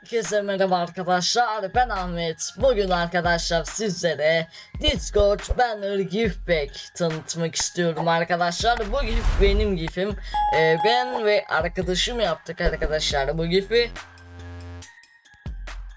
Herkese merhaba arkadaşlar. Ben Ahmet. Bugün arkadaşlar sizlere Discord Banner GIF Pack tanıtmak istiyorum arkadaşlar. Bu GIF benim GIF'im. Ee, Ben ve arkadaşım yaptık arkadaşlar bu GIF'i.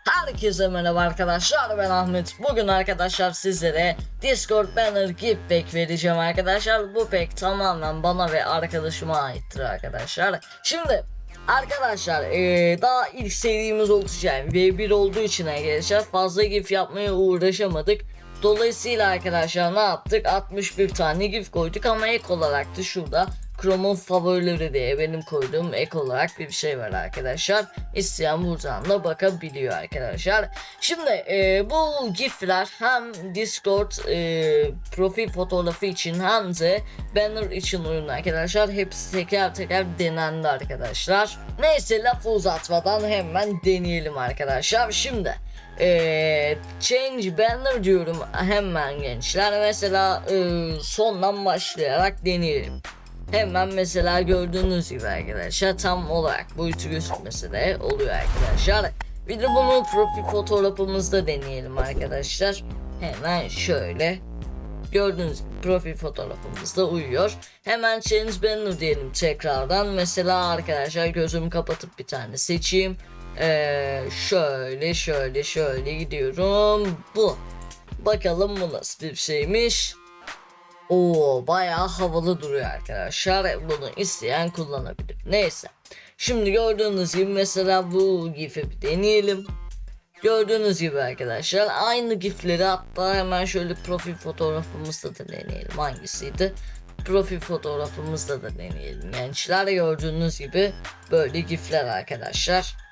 Herkese merhaba arkadaşlar. Ben Ahmet. Bugün arkadaşlar sizlere Discord Banner GIF Pack vereceğim arkadaşlar. Bu pack tamamen bana ve arkadaşıma aittir arkadaşlar. Şimdi Arkadaşlar eee, daha ilk serimiz olacak yani V1 olduğu için arkadaşlar fazla gif yapmaya uğraşamadık. Dolayısıyla arkadaşlar ne yaptık? 61 tane gif koyduk ama ek olarak da şurada Chrome'un favorileri diye benim koyduğum ek olarak bir şey var arkadaşlar. İsteyen buradan da bakabiliyor arkadaşlar. Şimdi eee, bu gifler hem Discord eee, profil fotoğrafı için hem de banner için uyumlu arkadaşlar. Hepsi teker teker denendi arkadaşlar. Neyse lafı uzatmadan hemen deneyelim arkadaşlar. Şimdi eee, change banner diyorum hemen gençler. Mesela eee, sondan başlayarak deneyelim. Hemen mesela gördüğünüz gibi arkadaşlar tam olarak boyutu gözükmesi de oluyor arkadaşlar. Bir de bunu profil fotoğrafımızda deneyelim arkadaşlar. Hemen şöyle gördüğünüz gibi profil fotoğrafımızda uyuyor. Hemen change banner diyelim tekrardan. Mesela arkadaşlar gözümü kapatıp bir tane seçeyim. Ee, şöyle şöyle şöyle gidiyorum. Bu. Bakalım bu nasıl bir şeymiş. Oo bayağı havalı duruyor arkadaşlar. Bunu isteyen kullanabilir. Neyse. Şimdi gördüğünüz gibi mesela bu gif'i bir deneyelim. Gördüğünüz gibi arkadaşlar aynı gifleri hatta hemen şöyle profil fotoğrafımızda da deneyelim. Hangisiydi? Profil fotoğrafımızda da deneyelim. Gençler gördüğünüz gibi böyle gifler arkadaşlar.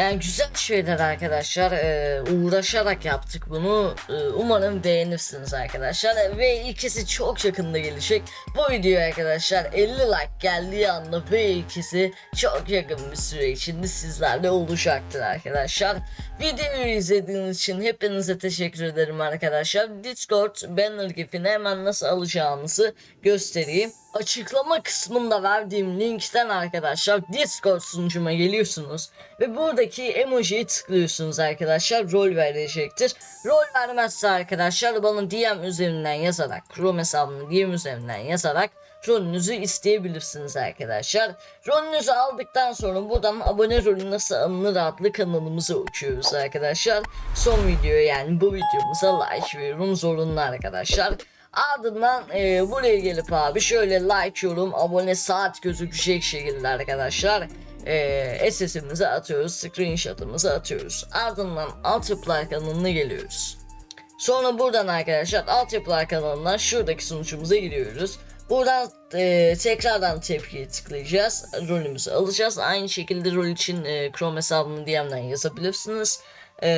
Yani güzel şeyler arkadaşlar. Ee, uğraşarak yaptık bunu. Ee, umarım beğenirsiniz arkadaşlar. Ve ikisi çok yakında gelecek. Bu video arkadaşlar 50 like geldiği anda ve ikisi çok yakın bir süre içinde sizlerle olacaktır arkadaşlar. Videoyu izlediğiniz için hepinize teşekkür ederim arkadaşlar. Discord banner gifini hemen nasıl alacağınızı göstereyim. Açıklama kısmında verdiğim linkten arkadaşlar Discord sunucuma geliyorsunuz ve buradaki emojiyi tıklıyorsunuz arkadaşlar rol verecektir. Rol vermezse arkadaşlar bana DM üzerinden yazarak Chrome hesabını DM üzerinden yazarak rolünüzü isteyebilirsiniz arkadaşlar. Rolünüzü aldıktan sonra buradan abone rolü nasıl alınır adlı kanalımıza uçuyoruz arkadaşlar. Son videoya yani bu videomuza like ve yorum zorunlu arkadaşlar. Ardından e, buraya gelip abi şöyle like yorum abone saat gözükecek şekilde arkadaşlar e, SS'imizi atıyoruz screenshot'ımızı atıyoruz ardından altyapılar kanalına geliyoruz sonra buradan arkadaşlar altyapılar kanalından şuradaki sunucumuza giriyoruz Buradan e, tekrardan tepkiye tıklayacağız. Rolümüzü alacağız. Aynı şekilde rol için e, Chrome hesabını DM'den yazabilirsiniz. E,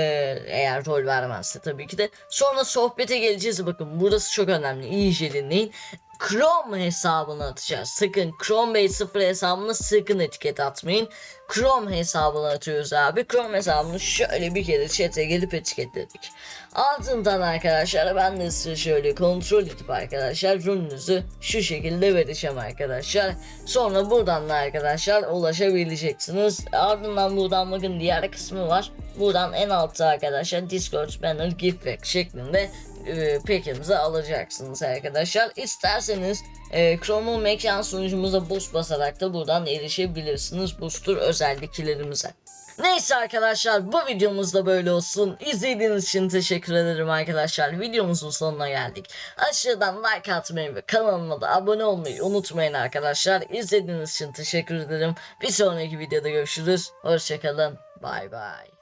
eğer rol vermezse tabii ki de. Sonra sohbete geleceğiz. Bakın burası çok önemli. İyice dinleyin. Chrome hesabını atacağız. Sakın Chrome Base 0 hesabını sakın etiket atmayın. Chrome hesabını atıyoruz abi. Chrome hesabını şöyle bir kere chat'e gelip etiketledik. Ardından arkadaşlar ben de size şöyle kontrol edip arkadaşlar rolünüzü şu şekilde vereceğim arkadaşlar. Sonra buradan da arkadaşlar ulaşabileceksiniz. Ardından buradan bakın diğer kısmı var. Buradan en altta arkadaşlar Discord banner gift pack şeklinde e, pack'imizi alacaksınız arkadaşlar. İsterseniz e, Chrome'un mekan sunucumuza boost basarak da buradan erişebilirsiniz booster özelliklerimize. Neyse arkadaşlar bu videomuz da böyle olsun. İzlediğiniz için teşekkür ederim arkadaşlar. Videomuzun sonuna geldik. Aşağıdan like atmayı ve kanalıma da abone olmayı unutmayın arkadaşlar. İzlediğiniz için teşekkür ederim. Bir sonraki videoda görüşürüz. Hoşçakalın. Bay bay.